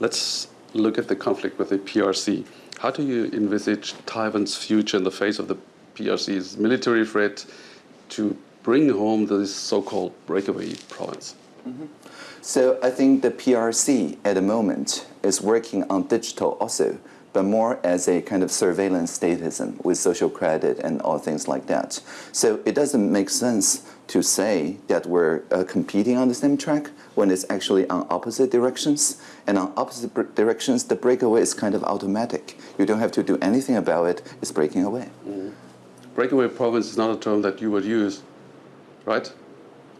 let's look at the conflict with the PRC. How do you envisage Taiwan's future in the face of the PRC's military threat to bring home this so-called breakaway province? Mm -hmm. So I think the PRC at the moment is working on digital also but more as a kind of surveillance statism with social credit and all things like that. So it doesn't make sense to say that we're uh, competing on the same track when it's actually on opposite directions. And on opposite directions, the breakaway is kind of automatic. You don't have to do anything about it, it's breaking away. Mm -hmm. Breakaway province is not a term that you would use, right?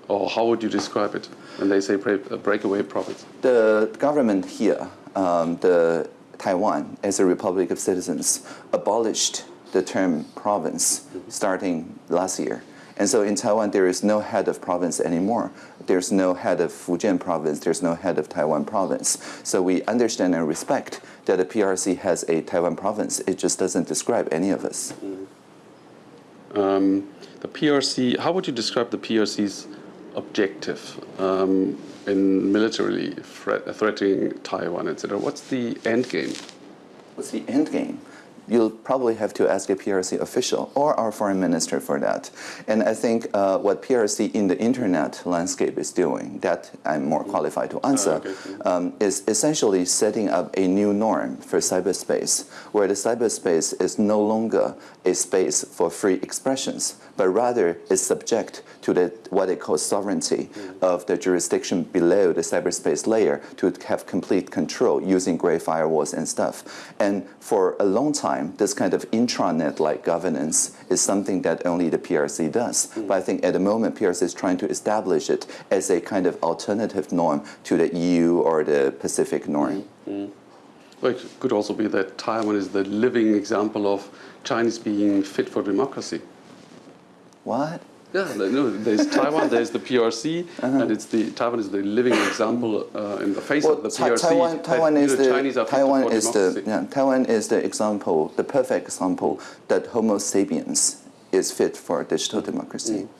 Or how would you describe it when they say breakaway province? The government here, um, the Taiwan, as a republic of citizens, abolished the term province starting last year. And so in Taiwan, there is no head of province anymore. There's no head of Fujian province. There's no head of Taiwan province. So we understand and respect that the PRC has a Taiwan province. It just doesn't describe any of us. Um, the PRC, how would you describe the PRC's objective? Um, in militarily threat, threatening Taiwan, etc. What's the end game? What's the end game? You'll probably have to ask a PRC official or our foreign minister for that. And I think uh, what PRC in the internet landscape is doing, that I'm more qualified to answer, oh, okay. um, is essentially setting up a new norm for cyberspace, where the cyberspace is no longer a space for free expressions, but rather is subject to the, what they call sovereignty mm. of the jurisdiction below the cyberspace layer to have complete control using great firewalls and stuff. And for a long time, this kind of intranet-like governance is something that only the PRC does. Mm. But I think at the moment, PRC is trying to establish it as a kind of alternative norm to the EU or the Pacific norm. Mm. Well, it could also be that Taiwan is the living example of Chinese being fit for democracy. What? Yeah, no, there's Taiwan, there's the PRC, uh -huh. and it's the Taiwan is the living example uh, in the face well, of the PRC. Taiwan, Taiwan is the Chinese Taiwan is the yeah, Taiwan is the example, the perfect example that Homo sapiens is fit for digital democracy. Mm.